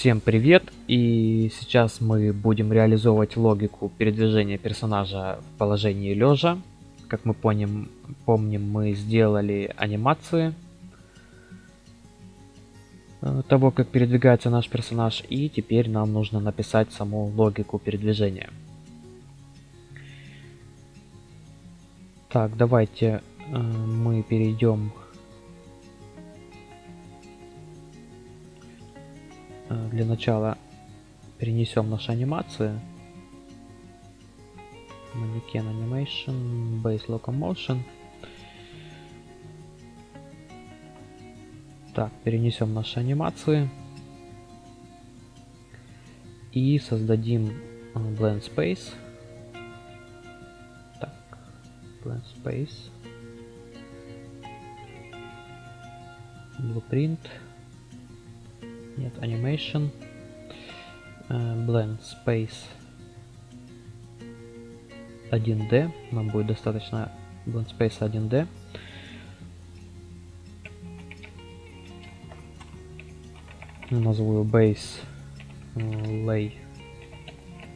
Всем привет! И сейчас мы будем реализовывать логику передвижения персонажа в положении лежа. Как мы помним, помним мы сделали анимации э, того, как передвигается наш персонаж. И теперь нам нужно написать саму логику передвижения. Так, давайте э, мы перейдем для начала перенесем наши анимации. Mannequin Animation, Base Locomotion. Так, перенесем наши анимации. И создадим э, Blend Space. Так, Blend Space. Blueprint нет animation uh, blend space 1d нам будет достаточно blend space 1d назову его base uh, lay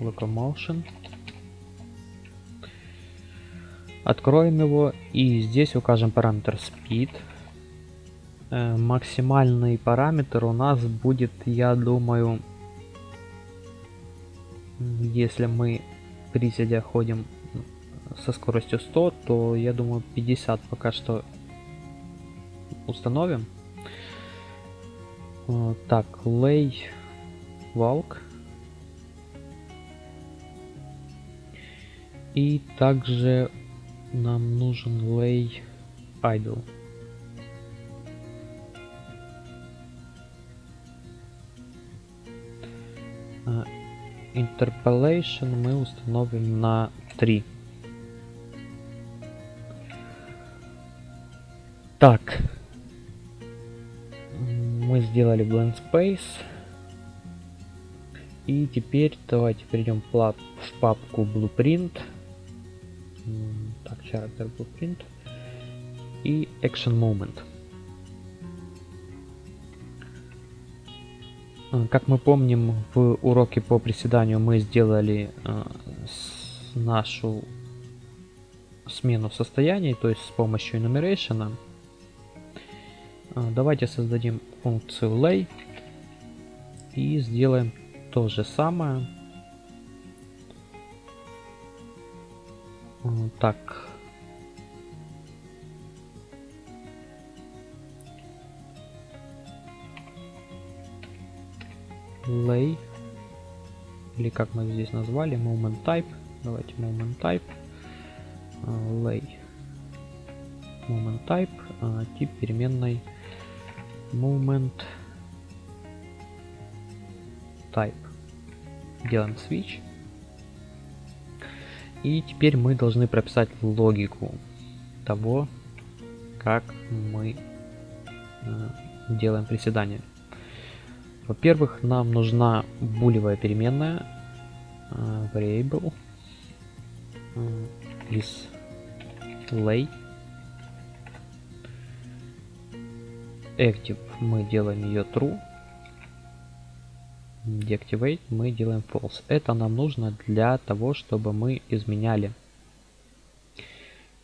locomotion. Откроем его и здесь укажем параметр speed. Э, максимальный параметр у нас будет, я думаю, если мы приседя ходим со скоростью 100, то я думаю 50 пока что установим. Э, так, lay walk. И также нам нужен lay idle. Interpolation мы установим на 3. Так. Мы сделали Blend Space. И теперь давайте перейдем в папку Blueprint. Так, Character Blueprint. И Action Moment. Как мы помним, в уроке по приседанию мы сделали э, нашу смену состояний, то есть с помощью enumeration. Э, давайте создадим функцию lay и сделаем то же самое. Так, lay или как мы здесь назвали? Moment type. Давайте moment type. Uh, lay. Moment type. Uh, тип переменной. Moment type. Делаем switch. И теперь мы должны прописать логику того как мы uh, делаем приседания во-первых, нам нужна булевая переменная uh, variable is lay. Active мы делаем ее true. Deactivate мы делаем false. Это нам нужно для того, чтобы мы изменяли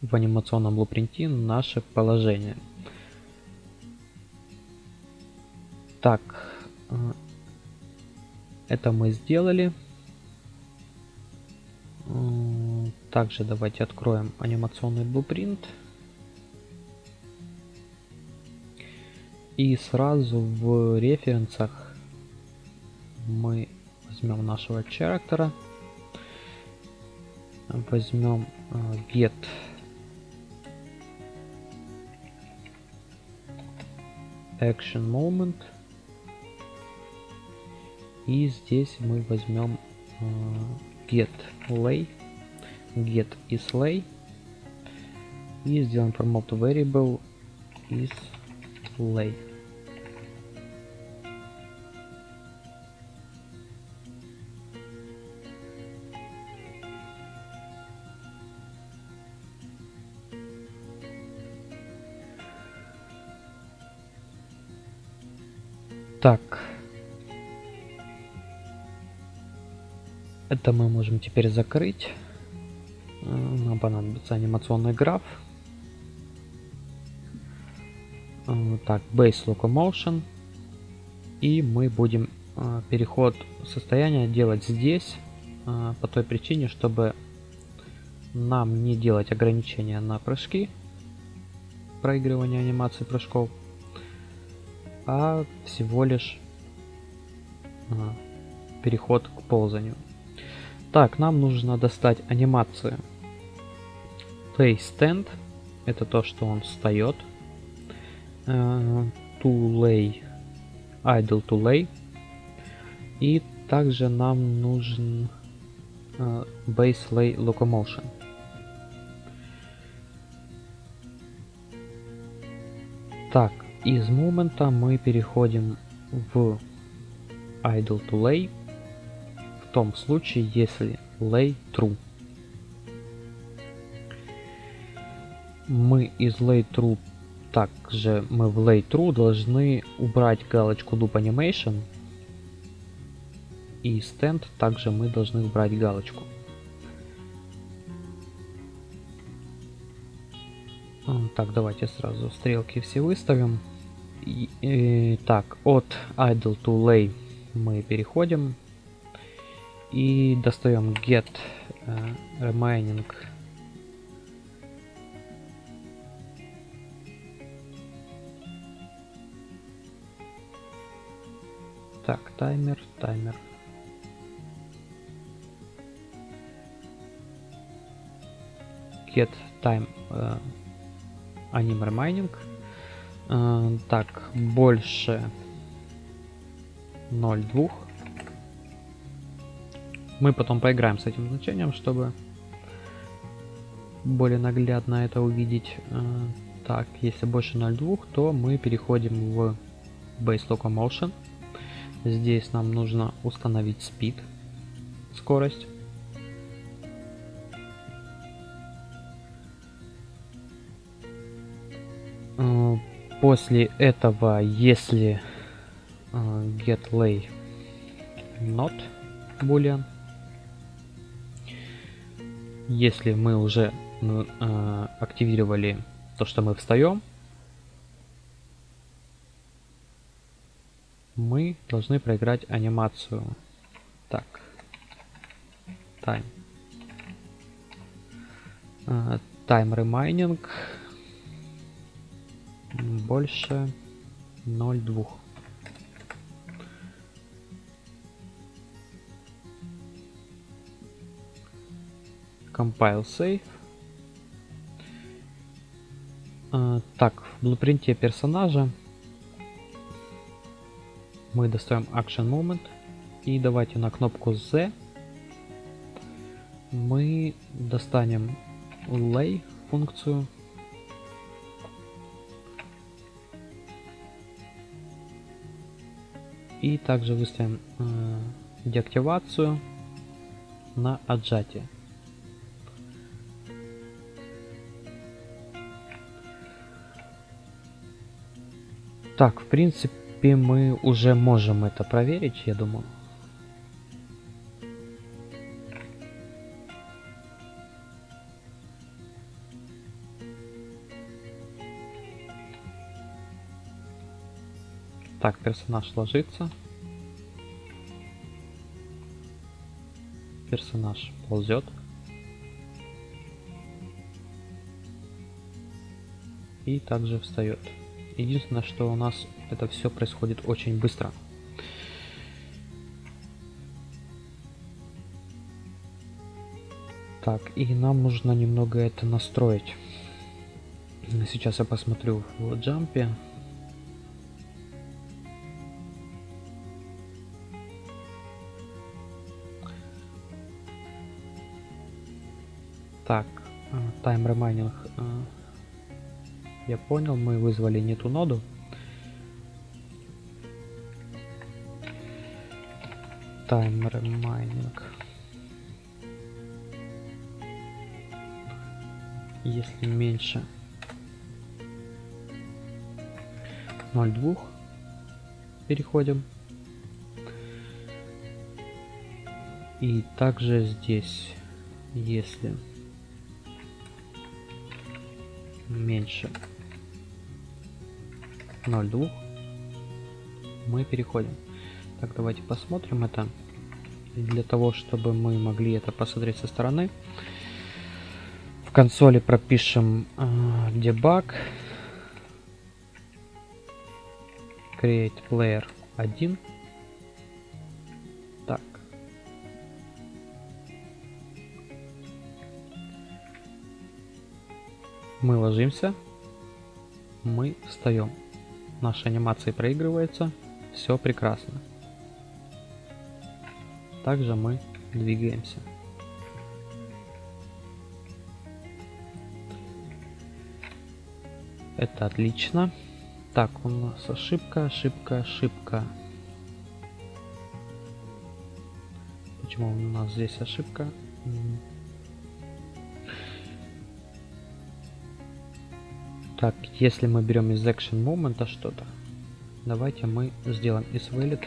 в анимационном блупринте наше положение. Так, это мы сделали. Также давайте откроем анимационный blueprint. И сразу в референсах мы возьмем нашего character. Возьмем э, get action moment и здесь мы возьмем uh, get lay, get is lay и сделаем promote variable is lay. Так, Это мы можем теперь закрыть. Э, нам понадобится анимационный граф. Э, так, Base Locomotion. И мы будем э, переход состояния делать здесь. По той причине, чтобы нам не делать ограничения на прыжки. Проигрывание анимации прыжков. А всего лишь переход к ползанию. Так, нам нужно достать анимацию. Play Stand. Это то, что он встает. Uh, to lay. Idle to lay. И также нам нужен uh, Base Lay Locomotion. Так, из момента мы переходим в Idle to Lay том случае, если lay true. Мы из lay true также мы в lay true должны убрать галочку loop animation и stand также мы должны убрать галочку. Так, давайте сразу стрелки все выставим. И, и, так, от idle to lay мы переходим и достаем get uh, remaining так таймер таймер get time uh, anim remaining uh, так больше 0,2 мы потом поиграем с этим значением, чтобы более наглядно это увидеть. Э, так, если больше 0.2, то мы переходим в Base Locomotion. Здесь нам нужно установить Speed, скорость. Э, после этого, если э, get lay not boolean, если мы уже э, активировали то, что мы встаем, мы должны проиграть анимацию. Так. Time. Э, time remaining больше 0,2. Compile save. А, так, в блупринте персонажа мы достаем Action Moment и давайте на кнопку Z мы достанем Lay функцию и также выставим э, деактивацию на отжатие. Так, в принципе, мы уже можем это проверить, я думаю. Так, персонаж ложится. Персонаж ползет. И также встает. Единственное, что у нас это все происходит очень быстро. Так, и нам нужно немного это настроить. Сейчас я посмотрю в джампе. Так, тайм э, remaining э, я понял, мы вызвали не ту ноду. Таймер майнинг. Если меньше 0,2 переходим. И также здесь, если меньше 0,2, мы переходим. Так, давайте посмотрим это. для того, чтобы мы могли это посмотреть со стороны, в консоли пропишем э, debug create player 1 так. Мы ложимся. Мы встаем наша анимация проигрывается все прекрасно также мы двигаемся это отлично так, у нас ошибка, ошибка, ошибка. Почему у нас здесь ошибка? Так, если мы берем из action moment что-то, давайте мы сделаем из valid.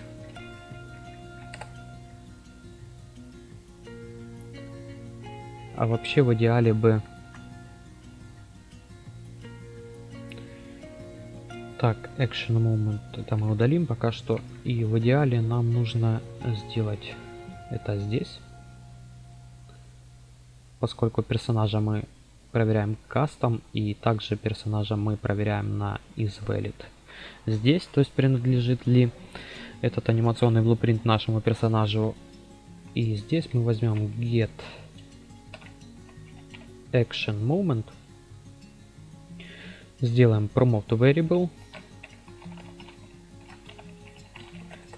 А вообще в идеале бы Так, action moment это мы удалим пока что. И в идеале нам нужно сделать это здесь. Поскольку персонажа мы проверяем кастом и также персонажа мы проверяем на isValid. Здесь, то есть принадлежит ли этот анимационный blue нашему персонажу. И здесь мы возьмем get action moment. Сделаем promote variable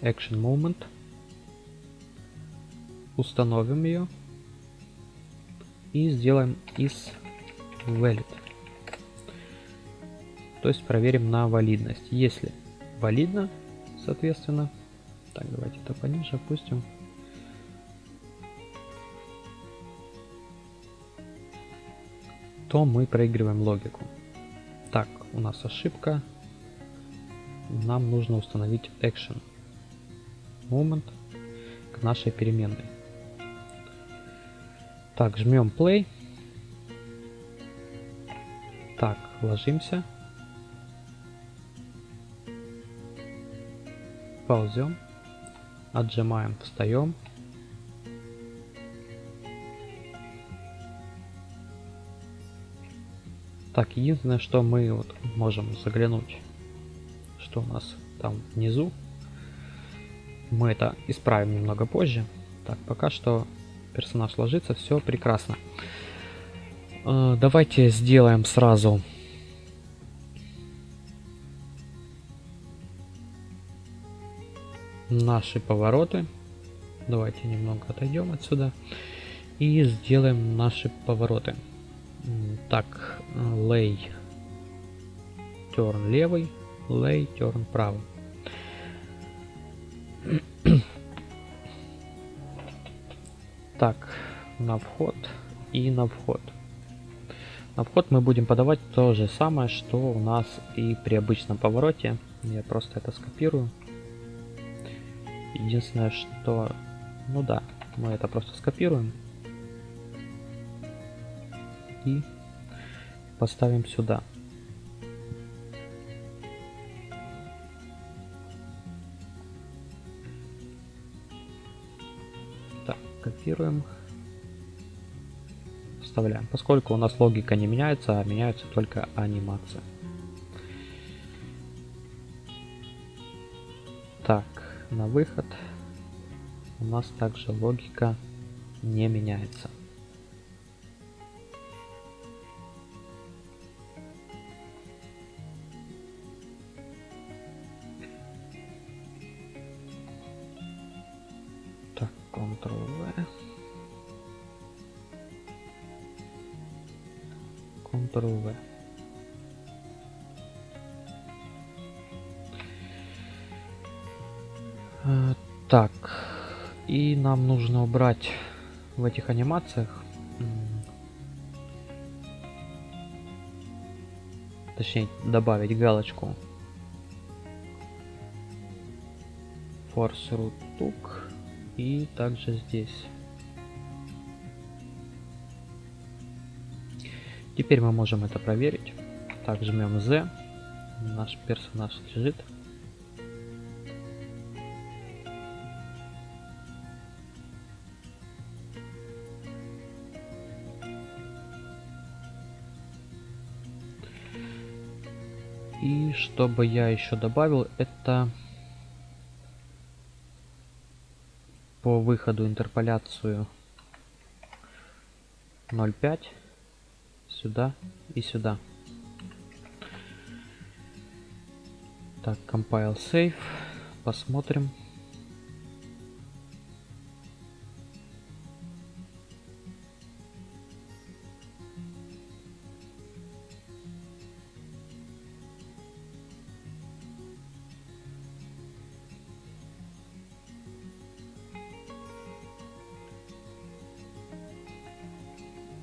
action moment. Установим ее. И сделаем is valid. То есть проверим на валидность. Если валидно, соответственно, так, давайте это пониже опустим. то мы проигрываем логику. Так, у нас ошибка. Нам нужно установить action moment к нашей переменной. Так, жмем play. Так, ложимся. Ползем. Отжимаем, встаем. Так, единственное, что мы вот можем заглянуть, что у нас там внизу мы это исправим немного позже. Так, пока что персонаж ложится, все прекрасно. Э, давайте сделаем сразу наши повороты. Давайте немного отойдем отсюда и сделаем наши повороты. Так, lay turn левый, lay turn правый. Так, на вход и на вход. На вход мы будем подавать то же самое, что у нас и при обычном повороте. Я просто это скопирую. Единственное, что... Ну да, мы это просто скопируем. И поставим сюда. копируем. Вставляем. Поскольку у нас логика не меняется, а меняется только анимация. Так, на выход у нас также логика не меняется. Ctrl-V. Э, так, и нам нужно убрать в этих анимациях, точнее добавить галочку Force Root Took и также здесь Теперь мы можем это проверить. Так, жмем Z. Наш персонаж лежит. И чтобы я еще добавил, это по выходу интерполяцию 0.5 сюда и сюда. Так, compile save. Посмотрим.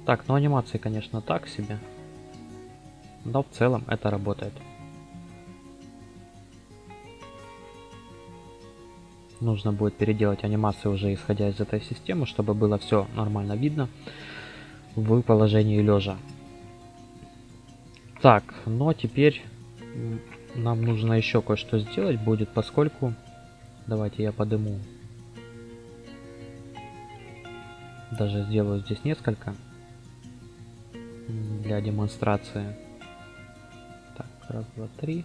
Так, ну анимации, конечно, так себе. Но в целом это работает. Нужно будет переделать анимацию уже исходя из этой системы, чтобы было все нормально видно в положении лежа. Так, но теперь нам нужно еще кое-что сделать будет, поскольку... Давайте я подыму. Даже сделаю здесь несколько для демонстрации. Так, раз, два, три.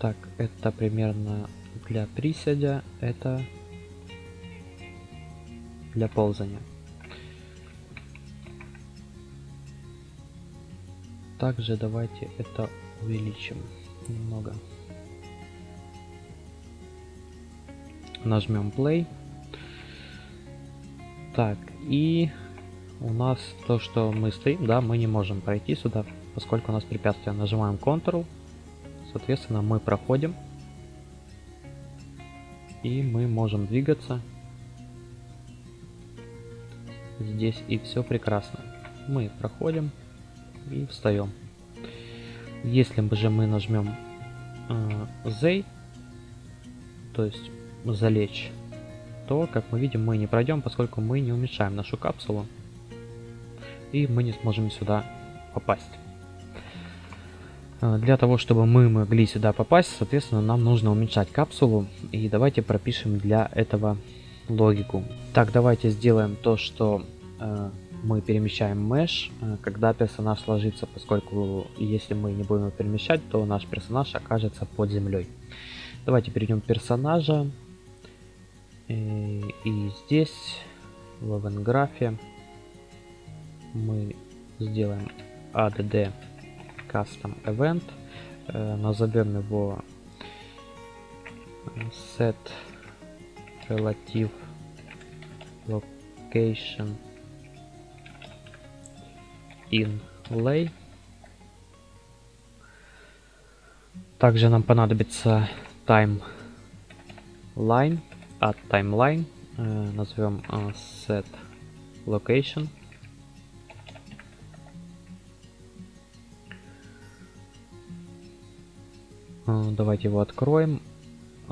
Так, это примерно для приседя, это для ползания. Также давайте это увеличим немного. Нажмем play. Так, и у нас то, что мы стоим, да, мы не можем пройти сюда, поскольку у нас препятствие. Нажимаем Ctrl, соответственно, мы проходим. И мы можем двигаться здесь, и все прекрасно. Мы проходим и встаем. Если же мы нажмем э, Z, то есть залечь, то, как мы видим, мы не пройдем, поскольку мы не уменьшаем нашу капсулу. И мы не сможем сюда попасть. Э, для того, чтобы мы могли сюда попасть, соответственно, нам нужно уменьшать капсулу. И давайте пропишем для этого логику. Так, давайте сделаем то, что э, мы перемещаем mesh, э, когда персонаж ложится, поскольку если мы не будем его перемещать, то наш персонаж окажется под землей. Давайте перейдем персонажа. И, и здесь, в event мы сделаем add custom event. Э, назовем его set relative location inlay. Также нам понадобится timeline от timeline. Э, назовем э, set location. Э, давайте его откроем.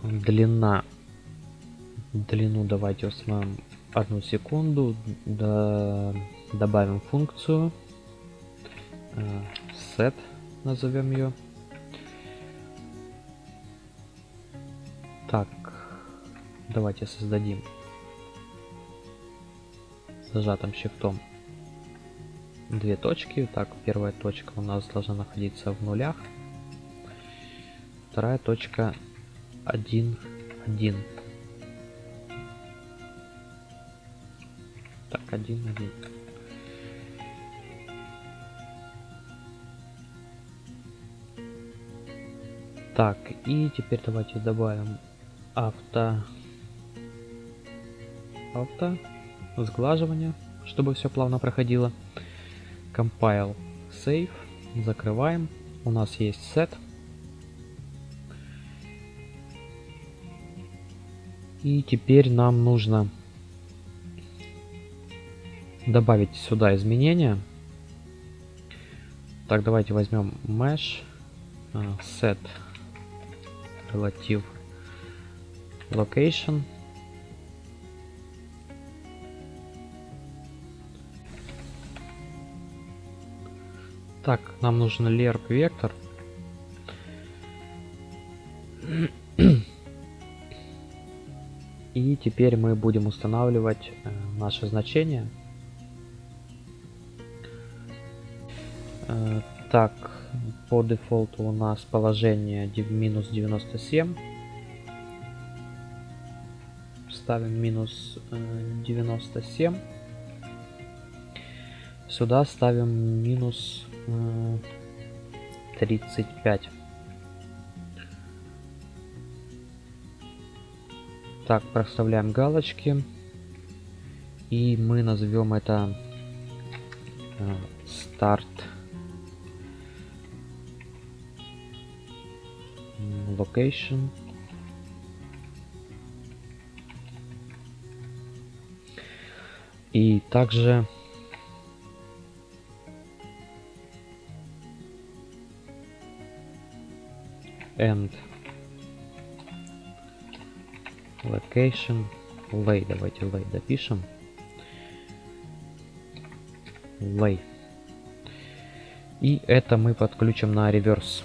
Длина. Длину давайте установим одну секунду. Добавим функцию set назовем ее. Так, давайте создадим зажатым щифтом две точки. Так, первая точка у нас должна находиться в нулях. Вторая точка 1, 1. Так, 1, 1. Так, и теперь давайте добавим авто... Авто... Сглаживание, чтобы все плавно проходило. Compile, Save. Закрываем. У нас есть set. И теперь нам нужно добавить сюда изменения. Так, давайте возьмем mesh, uh, set relative location. Так, нам нужен lerp вектор. И теперь мы будем устанавливать э, наше значение. Э, так, по дефолту у нас положение минус 97. Ставим минус э, 97. Сюда ставим минус э, 35. Так, проставляем галочки. И мы назовем это э, старт location. И также end location. Lay давайте lay допишем. Lay и это мы подключим на реверс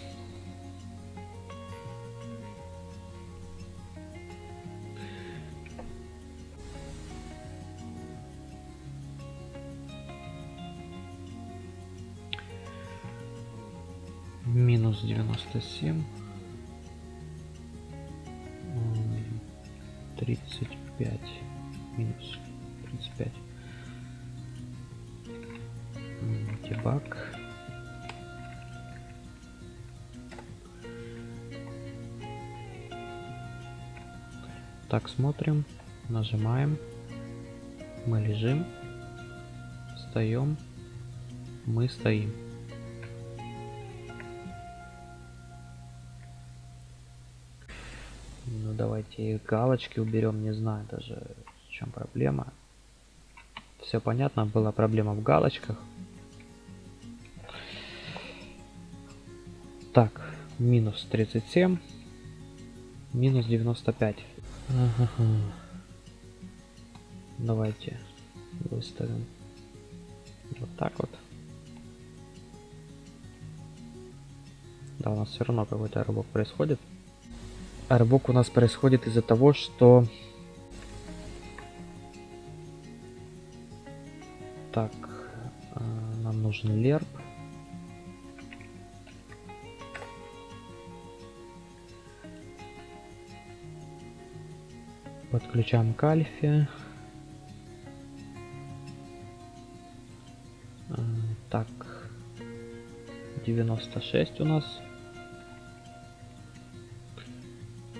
97 35 минус 35 дебаг. Так смотрим нажимаем. Мы лежим. Встаем. Мы стоим Ну давайте галочки уберем, не знаю даже в чем проблема. Все понятно, была проблема в галочках. Так, минус 37, минус 95. Ага. Давайте выставим вот так вот. Да, у нас все равно какой-то рывок происходит. А рывок у нас происходит из-за того, что... Так, нам нужен лерп. Подключаем к альфе. Так, 96 у нас.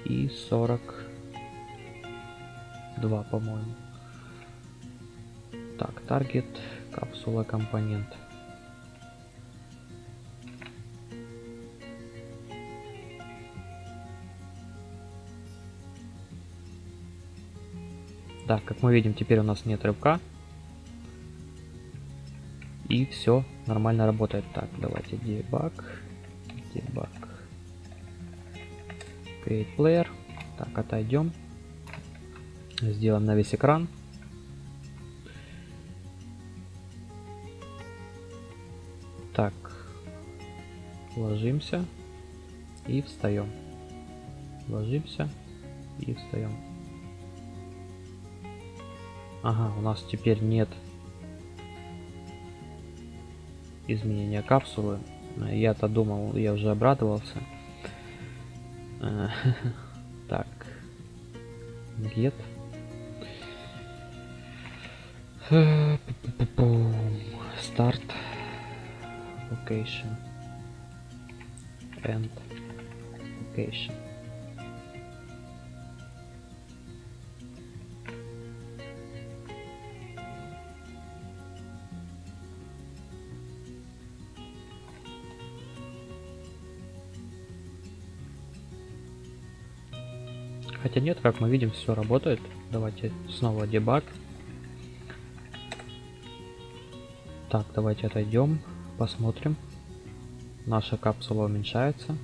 И 42, по-моему. Так, таргет, капсула, компонент. Да, как мы видим, теперь у нас нет рывка. И все нормально работает. Так, давайте дебаг. Create player. Так, отойдем. Сделаем на весь экран. Так, ложимся и встаем. Ложимся и встаем. Ага, у нас теперь нет изменения капсулы. Я-то думал, я уже обрадовался. Так. Get. Start. Location. End. Location. Хотя нет, как мы видим, все работает. Давайте снова дебаг. Так, давайте отойдем, посмотрим. наша капсула уменьшается.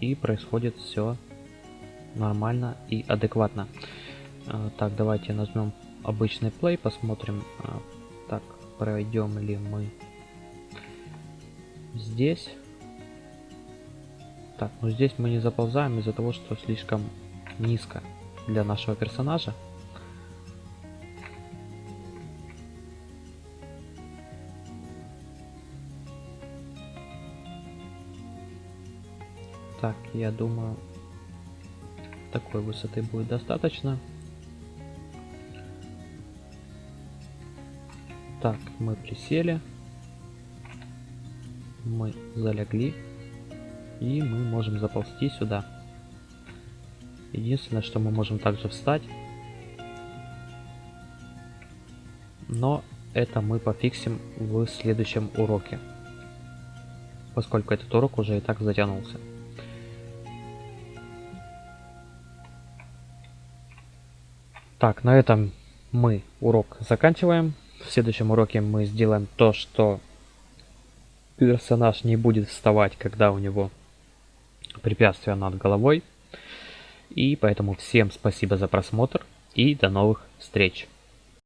И происходит все нормально и адекватно. А, так, давайте нажмем обычный play, посмотрим, а, так, пройдем ли мы здесь. Так, ну здесь мы не заползаем из-за того, что слишком низко для нашего персонажа. Так, я думаю, такой высоты будет достаточно. Так, мы присели. Мы залегли. И мы можем заползти сюда. Единственное, что мы можем также встать. Но это мы пофиксим в следующем уроке. Поскольку этот урок уже и так затянулся. Так, на этом мы урок заканчиваем. В следующем уроке мы сделаем то, что персонаж не будет вставать, когда у него препятствия над головой. И поэтому всем спасибо за просмотр и до новых встреч.